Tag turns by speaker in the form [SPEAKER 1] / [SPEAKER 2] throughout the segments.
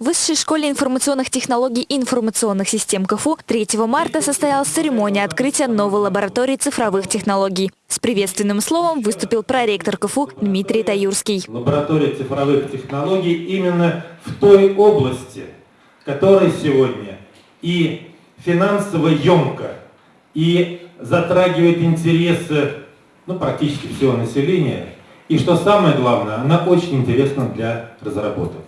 [SPEAKER 1] В Высшей школе информационных технологий и информационных систем КФУ 3 марта состоялась церемония открытия новой лаборатории цифровых технологий. С приветственным словом выступил проректор КФУ Дмитрий Таюрский.
[SPEAKER 2] Лаборатория цифровых технологий именно в той области, которая сегодня и финансово емко, и затрагивает интересы ну, практически всего населения. И что самое главное, она очень интересна для разработок.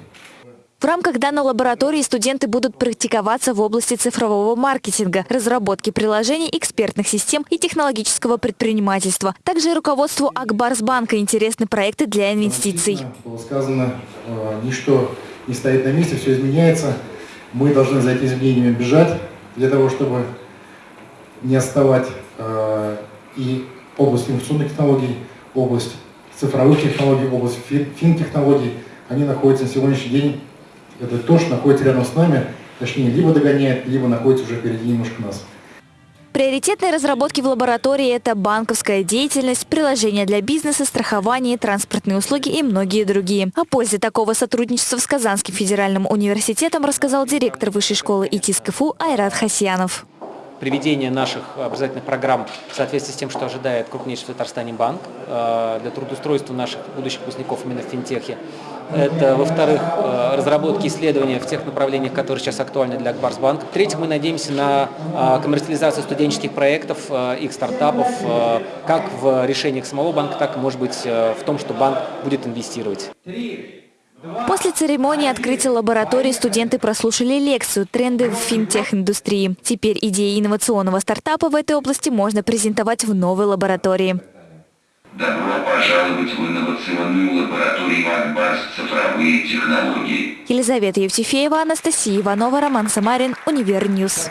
[SPEAKER 1] В рамках данной лаборатории студенты будут практиковаться в области цифрового маркетинга, разработки приложений, экспертных систем и технологического предпринимательства. Также и руководству Акбарсбанка интересны проекты для инвестиций.
[SPEAKER 3] Было сказано, э, ничто не стоит на месте, все изменяется. Мы должны за этими изменениями бежать для того, чтобы не отставать э, и область информационных технологий, область цифровых технологий, область фин-технологий, они находятся на сегодняшний день это то, что находится рядом с нами, точнее, либо догоняет, либо находится уже впереди немножко нас.
[SPEAKER 1] Приоритетные разработки в лаборатории – это банковская деятельность, приложения для бизнеса, страхование, транспортные услуги и многие другие. О пользе такого сотрудничества с Казанским федеральным университетом рассказал директор Высшей школы ИТИС КФУ Айрат Хасьянов
[SPEAKER 4] приведение наших образовательных программ в соответствии с тем, что ожидает крупнейший в Татарстане банк э, для трудоустройства наших будущих выпускников именно в финтехе. Это, во-вторых, э, разработки исследования в тех направлениях, которые сейчас актуальны для Акбарсбанка. В-третьих, мы надеемся на э, коммерциализацию студенческих проектов, их стартапов, как в решениях самого банка, так может быть, в том, что банк будет инвестировать.
[SPEAKER 1] После церемонии открытия лаборатории студенты прослушали лекцию «Тренды в финтех-индустрии». Теперь идеи инновационного стартапа в этой области можно презентовать в новой лаборатории.
[SPEAKER 5] Добро пожаловать в инновационную лабораторию Акбарс цифровые технологии.
[SPEAKER 1] Елизавета Евтефеева, Анастасия Иванова, Роман Самарин, UniverNews.